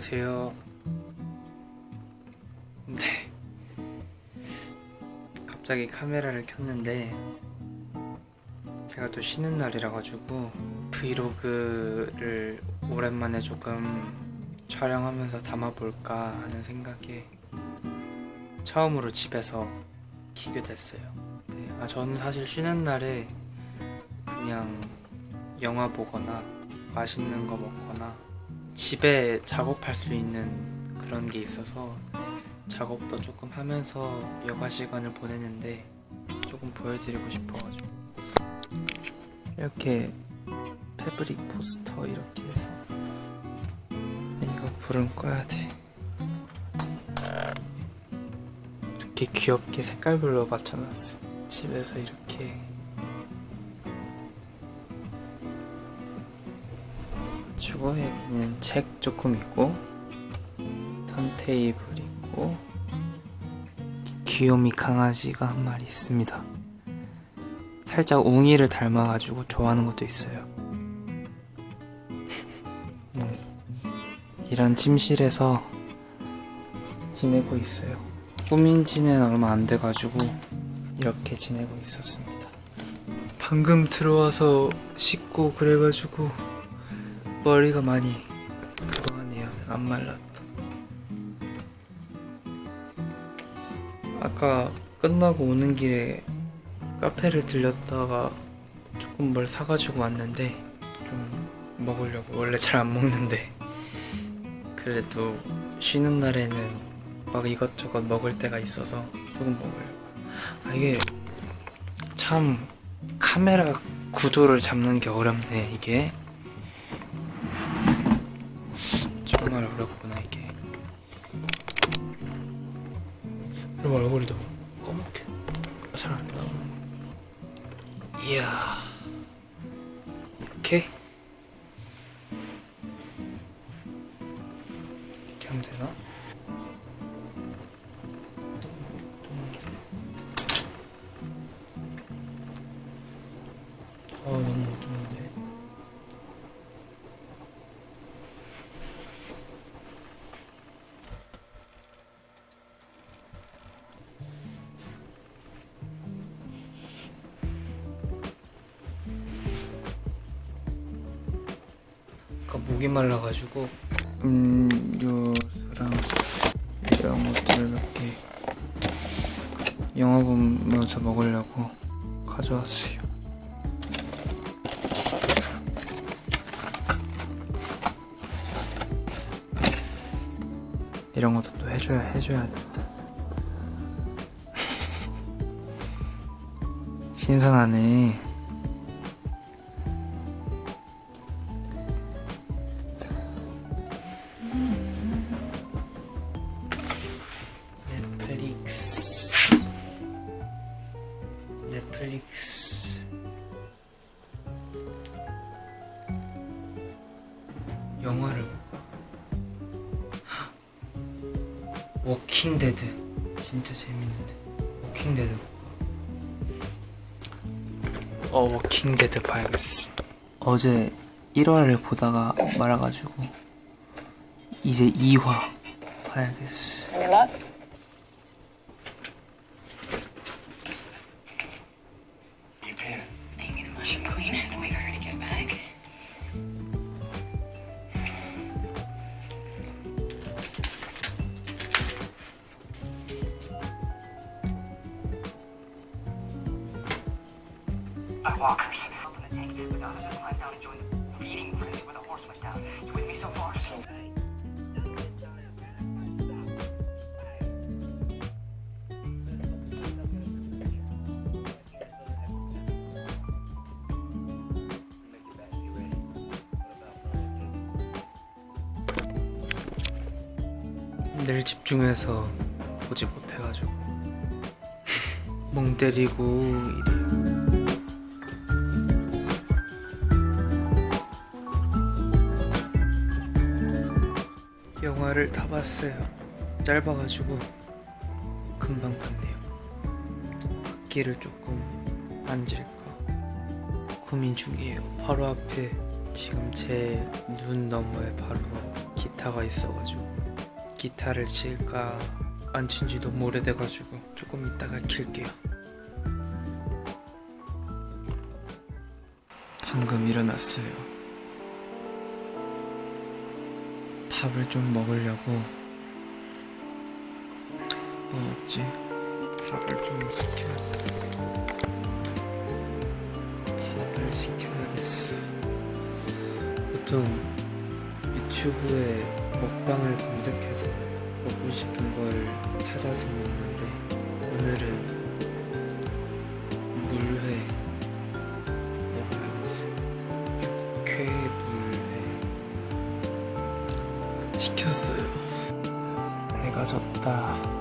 안녕하세요. 네. 갑자기 카메라를 켰는데 제가 또 쉬는 날이라 가지고 브이로그를 오랜만에 조금 촬영하면서 담아볼까 하는 생각에 처음으로 집에서 키게 됐어요. 네. 아 저는 사실 쉬는 날에 그냥 영화 보거나 맛있는 거 먹거나 집에 작업할 수 있는 그런 게 있어서 작업도 조금 하면서 여가 시간을 보내는데 조금 보여드리고 싶어가지고. 이렇게 패브릭 포스터 이렇게 해서 이거 불은 꺼야 돼. 이렇게 귀엽게 색깔별로 맞춰놨어요 집에서 이렇게 주고 여기는 책 조금 있고 턴테이블 있고 귀요미 강아지가 한 마리 있습니다. 살짝 웅이를 닮아가지고 좋아하는 것도 있어요. 이런 침실에서 지내고 있어요. 꾸민 지는 얼마 안 돼가지고 이렇게 지내고 있었습니다. 방금 들어와서 씻고 그래가지고 머리가 많이 그거 하네요 안 말랐다 아까 끝나고 오는 길에 카페를 들렸다가 조금 뭘 사가지고 왔는데 좀 먹으려고. 원래 잘 안 먹는데. 그래도 쉬는 날에는 막 이것저것 먹을 때가 있어서 조금 먹으려고. 아 이게 참 카메라 구도를 잡는 게 어렵네 이게 정말 어렵구나 이게 그 목이 말라가지고 음료수랑 이런 것들을 몇개 영화 보면서 먹으려고 가져왔어요. 이런 것도 또 해줘야 해줘야 돼. 신선하네. 넷플릭스 영화를 볼까? 워킹 데드. 진짜 재밌는데. 워킹 데드 볼까? 어 워킹 데드 봐야겠어. 어제 1화를 보다가 말아가지고 이제 2화 봐야겠어 늘 집중해서 보지 못해가지고 멍 때리고 이래요. 영화를 다 봤어요. 짧아가지고 금방 봤네요. 악기를 조금 앉을까 고민 중이에요. 바로 앞에 지금 제 눈 너머에 바로 기타가 있어가지고 기타를 칠까 안 친지 너무 오래돼가지고 조금 이따가 킬게요. 방금 일어났어요. 밥을 좀 먹으려고 뭐 없지? 밥을 좀 시켜야겠어. 밥을 시켜야겠어. 보통 유튜브에 먹방을 검색해서 먹고 싶은 걸 찾아서 먹는데 오늘은 물회 먹어야겠어요. 육회물회 시켰어요. 해가 졌다.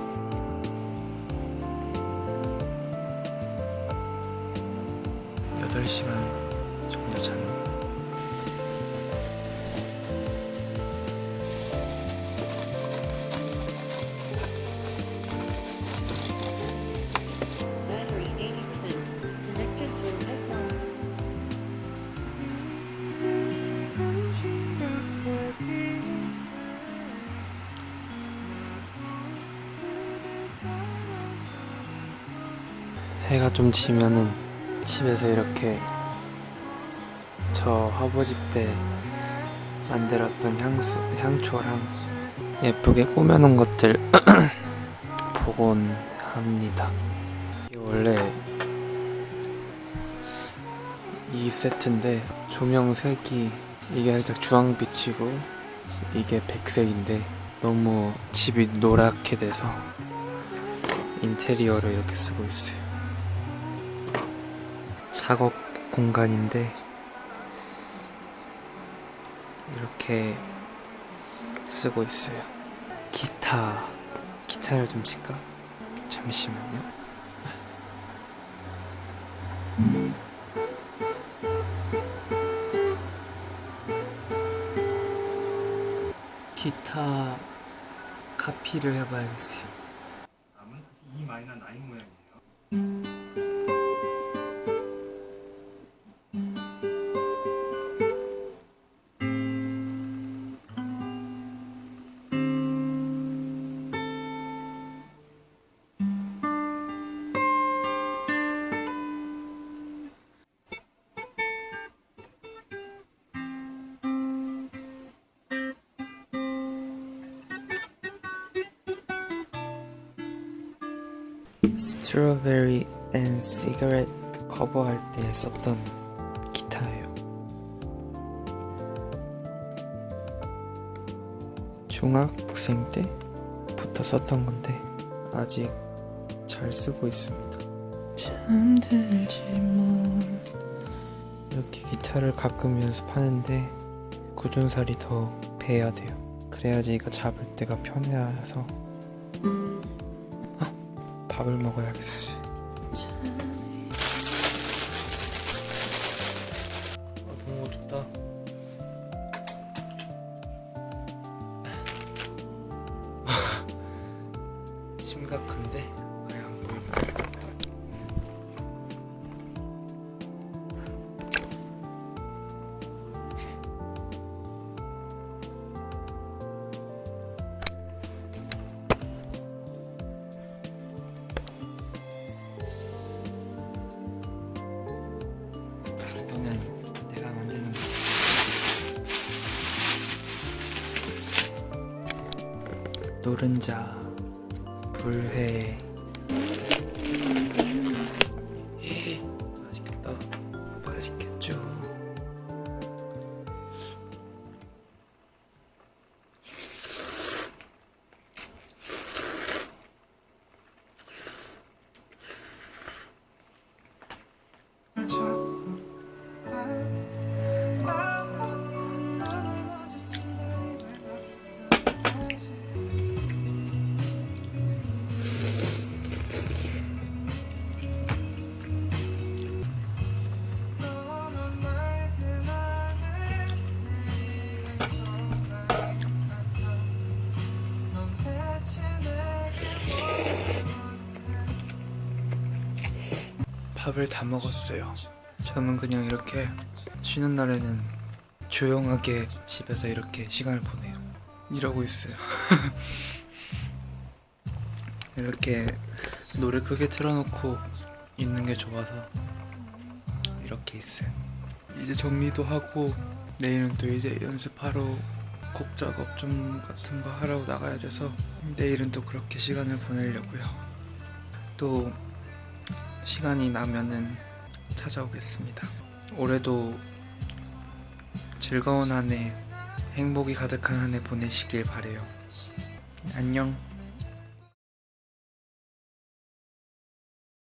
해가 좀 지면은 집에서 이렇게 저 화보집 때 만들었던 향수, 향초랑 예쁘게 꾸며놓은 것들 보곤 합니다. 원래 이 세트인데 조명 색이 이게 살짝 주황빛이고 이게 백색인데 너무 집이 노랗게 돼서 인테리어로 이렇게 쓰고 있어요. 작업 공간인데 이렇게 쓰고 있어요. 기타 기타를 좀 칠까? 잠시만요. 기타 카피를 해봐야겠어요. E 마이너 9 모양이에요. 시가렛 커버할 때 썼던 기타예요. 중학생 때부터 썼던 건데 아직 잘 쓰고 있습니다. 잠들지 못 이렇게 기타를 가끔 연습하는데 굳은살이 더 배야 돼요. 그래야지 이거 잡을 때가 편해서 밥을 먹어야겠어. 노른자, 불회. 밥을 다 먹었어요. 저는 그냥 이렇게 쉬는 날에는 조용하게 집에서 이렇게 시간을 보내요. 이러고 있어요. 이렇게 노래 크게 틀어놓고 있는 게 좋아서 이렇게 있어요. 이제 정리도 하고 내일은 또 이제 연습하러 곡 작업 좀 같은 거 하러 나가야 돼서 내일은 또 그렇게 시간을 보내려고요. 또 시간이 나면은 찾아오겠습니다. 올해도 즐거운 한 해, 행복이 가득한 한 해 보내시길 바래요. 안녕.